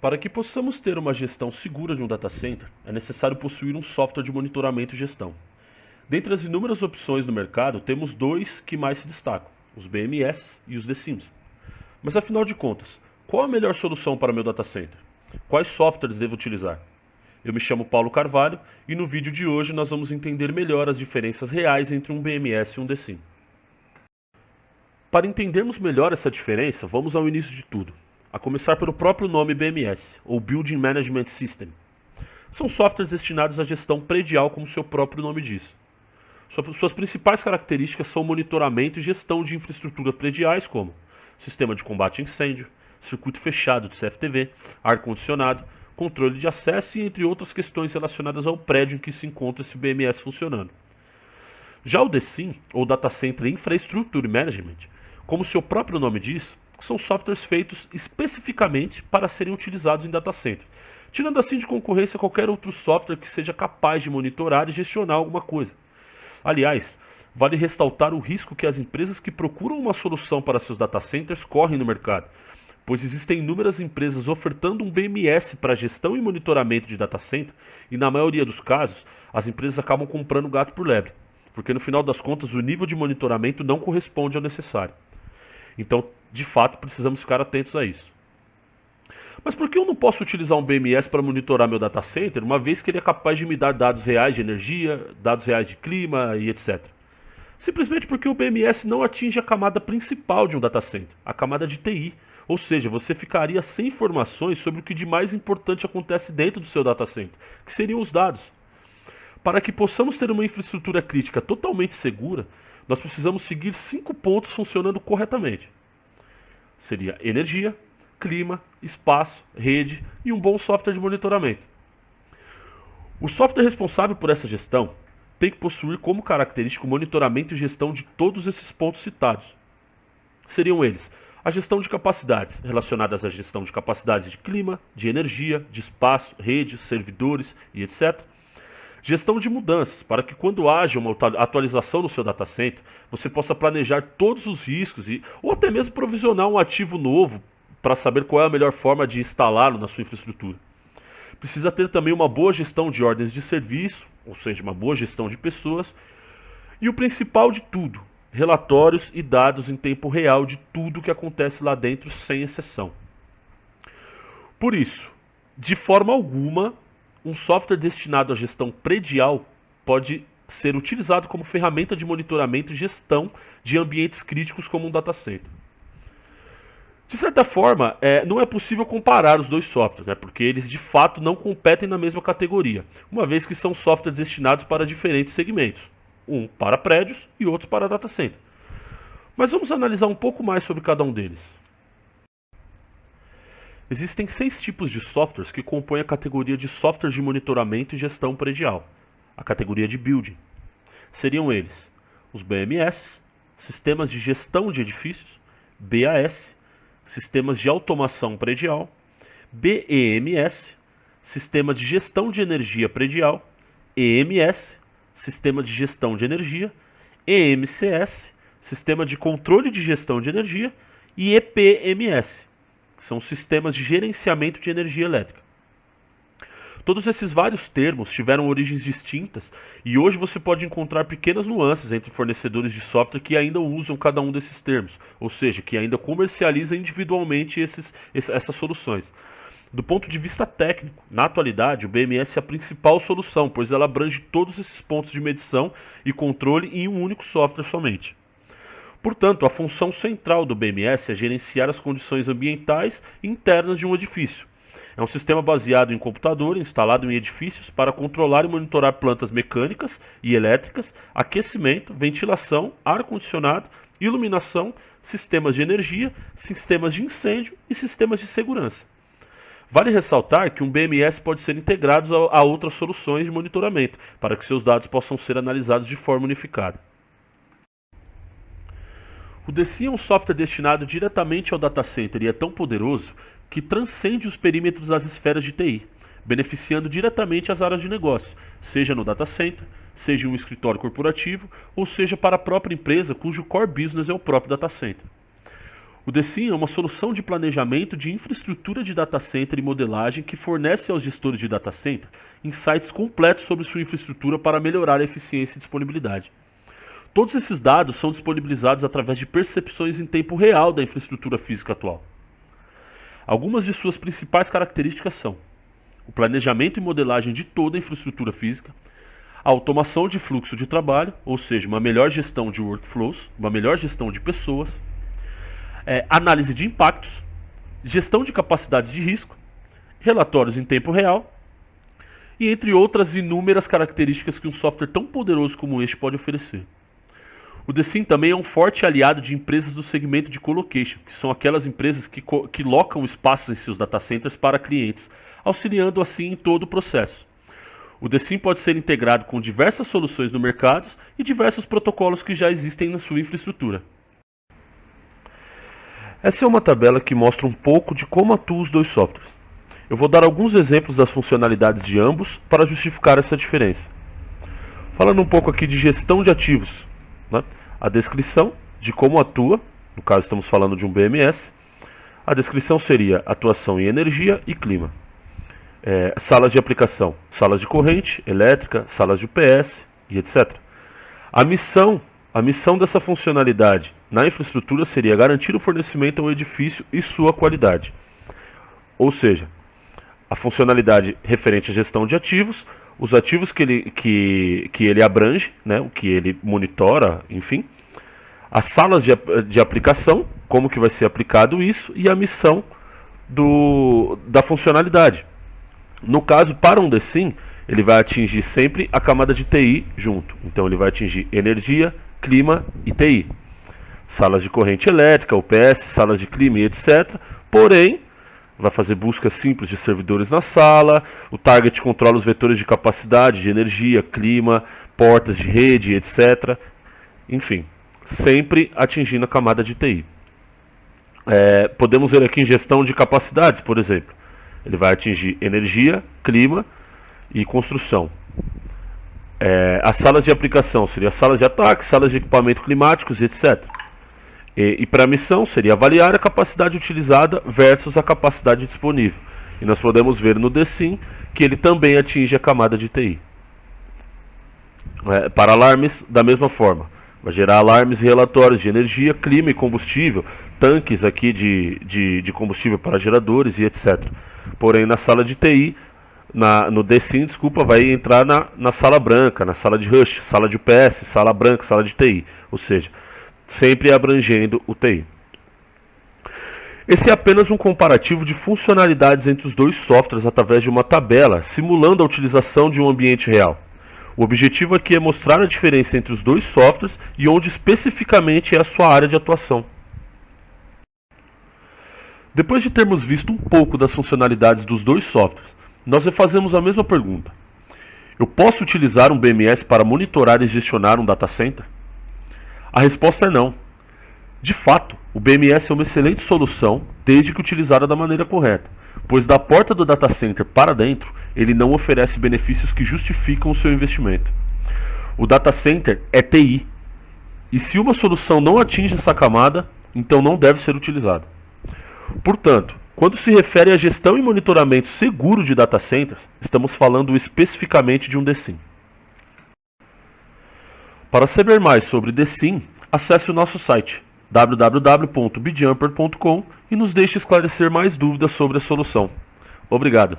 Para que possamos ter uma gestão segura de um data center, é necessário possuir um software de monitoramento e gestão. Dentre as inúmeras opções no mercado, temos dois que mais se destacam, os BMS e os DSIMs. Mas afinal de contas, qual a melhor solução para meu data center? Quais softwares devo utilizar? Eu me chamo Paulo Carvalho e no vídeo de hoje nós vamos entender melhor as diferenças reais entre um BMS e um DSIM. Para entendermos melhor essa diferença, vamos ao início de tudo a começar pelo próprio nome BMS, ou Building Management System. São softwares destinados à gestão predial, como seu próprio nome diz. Suas principais características são monitoramento e gestão de infraestrutura prediais, como sistema de combate a incêndio, circuito fechado de CFTV, ar-condicionado, controle de acesso e entre outras questões relacionadas ao prédio em que se encontra esse BMS funcionando. Já o DSIM, ou Data Center Infrastructure Management, como seu próprio nome diz, são softwares feitos especificamente para serem utilizados em data center, tirando assim de concorrência qualquer outro software que seja capaz de monitorar e gestionar alguma coisa. Aliás, vale ressaltar o risco que as empresas que procuram uma solução para seus data centers correm no mercado, pois existem inúmeras empresas ofertando um BMS para gestão e monitoramento de data center, e na maioria dos casos, as empresas acabam comprando gato por lebre, porque no final das contas o nível de monitoramento não corresponde ao necessário. Então, de fato, precisamos ficar atentos a isso. Mas por que eu não posso utilizar um BMS para monitorar meu data center, uma vez que ele é capaz de me dar dados reais de energia, dados reais de clima e etc? Simplesmente porque o BMS não atinge a camada principal de um data center, a camada de TI. Ou seja, você ficaria sem informações sobre o que de mais importante acontece dentro do seu data center, que seriam os dados. Para que possamos ter uma infraestrutura crítica totalmente segura, nós precisamos seguir cinco pontos funcionando corretamente. Seria energia, clima, espaço, rede e um bom software de monitoramento. O software responsável por essa gestão tem que possuir como característica o monitoramento e gestão de todos esses pontos citados. Seriam eles a gestão de capacidades, relacionadas à gestão de capacidades de clima, de energia, de espaço, redes, servidores e etc Gestão de mudanças, para que quando haja uma atualização no seu data center, você possa planejar todos os riscos e, ou até mesmo provisionar um ativo novo para saber qual é a melhor forma de instalá-lo na sua infraestrutura. Precisa ter também uma boa gestão de ordens de serviço, ou seja, uma boa gestão de pessoas. E o principal de tudo, relatórios e dados em tempo real de tudo que acontece lá dentro, sem exceção. Por isso, de forma alguma, um software destinado à gestão predial pode ser utilizado como ferramenta de monitoramento e gestão de ambientes críticos como um data center. De certa forma, é, não é possível comparar os dois softwares, né, porque eles de fato não competem na mesma categoria, uma vez que são softwares destinados para diferentes segmentos, um para prédios e outro para data center. Mas vamos analisar um pouco mais sobre cada um deles. Existem seis tipos de softwares que compõem a categoria de softwares de monitoramento e gestão predial, a categoria de building. Seriam eles os BMS, sistemas de gestão de edifícios, BAS, sistemas de automação predial, BEMS, sistema de gestão de energia predial, EMS, sistema de gestão de energia, EMCS, sistema de controle de gestão de energia e EPMS, são sistemas de gerenciamento de energia elétrica. Todos esses vários termos tiveram origens distintas e hoje você pode encontrar pequenas nuances entre fornecedores de software que ainda usam cada um desses termos, ou seja, que ainda comercializam individualmente esses, essas soluções. Do ponto de vista técnico, na atualidade, o BMS é a principal solução, pois ela abrange todos esses pontos de medição e controle em um único software somente. Portanto, a função central do BMS é gerenciar as condições ambientais internas de um edifício. É um sistema baseado em computador instalado em edifícios para controlar e monitorar plantas mecânicas e elétricas, aquecimento, ventilação, ar-condicionado, iluminação, sistemas de energia, sistemas de incêndio e sistemas de segurança. Vale ressaltar que um BMS pode ser integrado a outras soluções de monitoramento, para que seus dados possam ser analisados de forma unificada. O DC é um software destinado diretamente ao data center e é tão poderoso que transcende os perímetros das esferas de TI, beneficiando diretamente as áreas de negócio, seja no data center, seja em um escritório corporativo, ou seja para a própria empresa cujo core business é o próprio data center. O DECIM é uma solução de planejamento de infraestrutura de data center e modelagem que fornece aos gestores de data center insights completos sobre sua infraestrutura para melhorar a eficiência e disponibilidade. Todos esses dados são disponibilizados através de percepções em tempo real da infraestrutura física atual. Algumas de suas principais características são o planejamento e modelagem de toda a infraestrutura física, a automação de fluxo de trabalho, ou seja, uma melhor gestão de workflows, uma melhor gestão de pessoas, é, análise de impactos, gestão de capacidades de risco, relatórios em tempo real e entre outras inúmeras características que um software tão poderoso como este pode oferecer. O Decim também é um forte aliado de empresas do segmento de colocation, que são aquelas empresas que, que locam espaços em seus data centers para clientes, auxiliando assim em todo o processo. O Decim pode ser integrado com diversas soluções no mercado e diversos protocolos que já existem na sua infraestrutura. Essa é uma tabela que mostra um pouco de como atuam os dois softwares. Eu vou dar alguns exemplos das funcionalidades de ambos para justificar essa diferença. Falando um pouco aqui de gestão de ativos, né? a descrição de como atua, no caso estamos falando de um BMS, a descrição seria atuação em energia e clima. É, salas de aplicação, salas de corrente elétrica, salas de UPS e etc. A missão a missão dessa funcionalidade na infraestrutura seria garantir o fornecimento ao edifício e sua qualidade. Ou seja, a funcionalidade referente à gestão de ativos, os ativos que ele, que, que ele abrange, né, o que ele monitora, enfim, as salas de, de aplicação, como que vai ser aplicado isso, e a missão do, da funcionalidade. No caso, para um DSIM, ele vai atingir sempre a camada de TI junto. Então ele vai atingir energia, clima e TI. Salas de corrente elétrica, UPS, salas de clima e etc. Porém, vai fazer busca simples de servidores na sala, o target controla os vetores de capacidade, de energia, clima, portas de rede, etc. Enfim, sempre atingindo a camada de TI. É, podemos ver aqui em gestão de capacidades, por exemplo. Ele vai atingir energia, clima e construção. É, as salas de aplicação seriam salas de ataque, salas de equipamento climáticos, etc. E, e para a missão seria avaliar a capacidade utilizada versus a capacidade disponível. E nós podemos ver no DSIM que ele também atinge a camada de TI. É, para alarmes, da mesma forma. Vai gerar alarmes e relatórios de energia, clima e combustível, tanques aqui de, de, de combustível para geradores e etc. Porém, na sala de TI, na, no DSIM, desculpa, vai entrar na, na sala branca, na sala de Rush, sala de UPS, sala branca, sala de TI. Ou seja, sempre abrangendo o TI. Esse é apenas um comparativo de funcionalidades entre os dois softwares através de uma tabela, simulando a utilização de um ambiente real. O objetivo aqui é mostrar a diferença entre os dois softwares e onde especificamente é a sua área de atuação. Depois de termos visto um pouco das funcionalidades dos dois softwares, nós refazemos a mesma pergunta. Eu posso utilizar um BMS para monitorar e gestionar um data center? A resposta é não. De fato, o BMS é uma excelente solução desde que utilizada da maneira correta, pois da porta do data center para dentro, ele não oferece benefícios que justificam o seu investimento. O data center é TI, e se uma solução não atinge essa camada, então não deve ser utilizada. Portanto, quando se refere a gestão e monitoramento seguro de data centers, estamos falando especificamente de um DSIM. Para saber mais sobre DSIM, acesse o nosso site www.bjumper.com e nos deixe esclarecer mais dúvidas sobre a solução. Obrigado.